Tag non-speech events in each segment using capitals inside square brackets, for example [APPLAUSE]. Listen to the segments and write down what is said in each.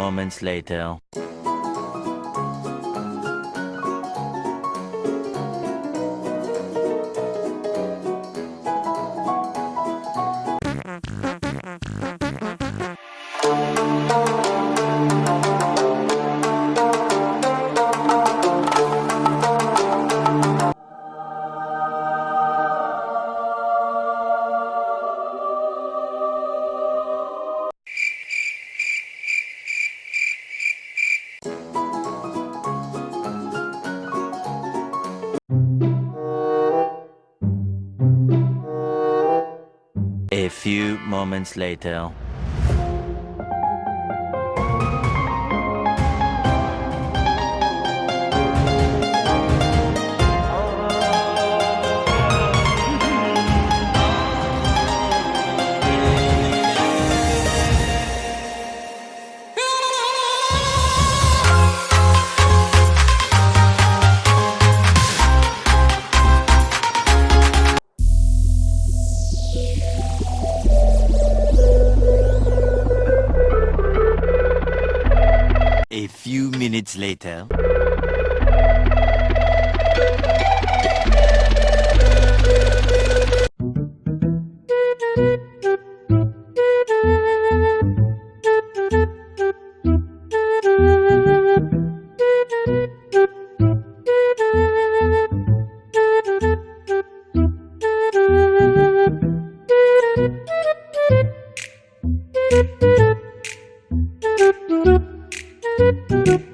Moments later. Few moments later. Few minutes later. [LAUGHS]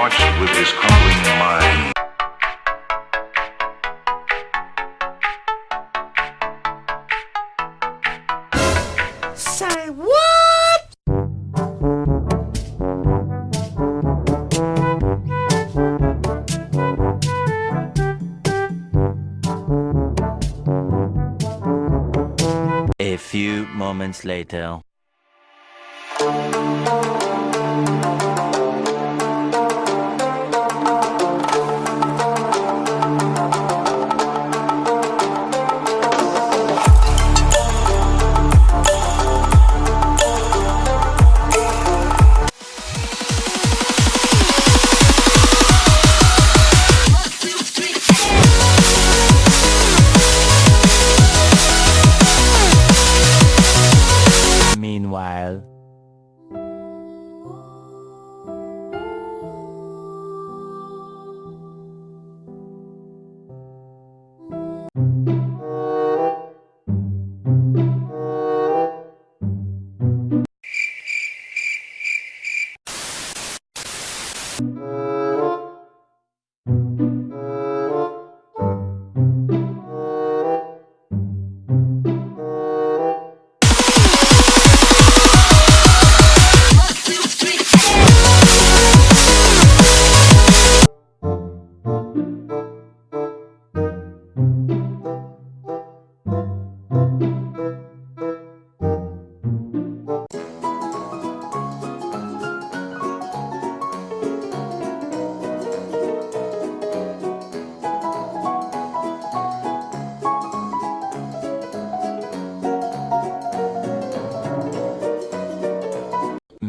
watched with his crumbling mind. Say what? A few moments later.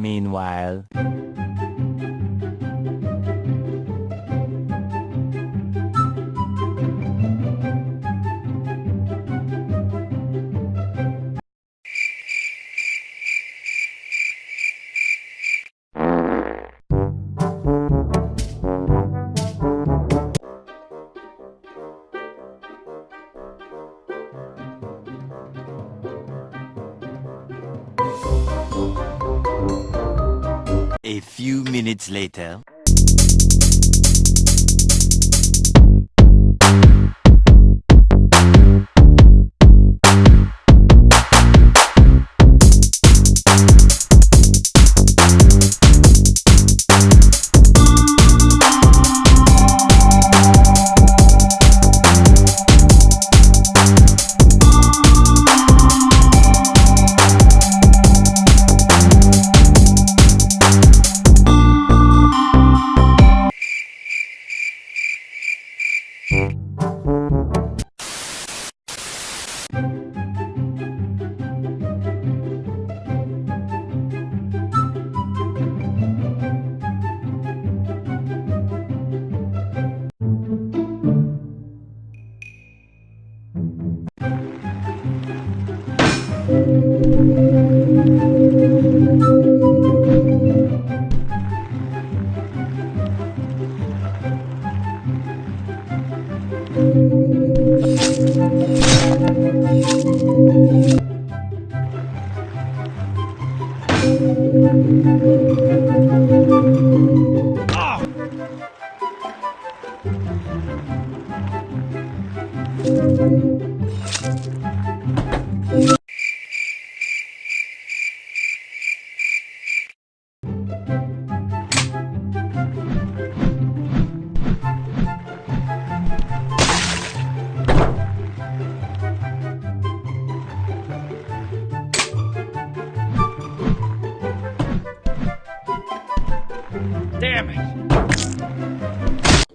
meanwhile. minutes later.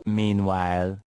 Meanwhile,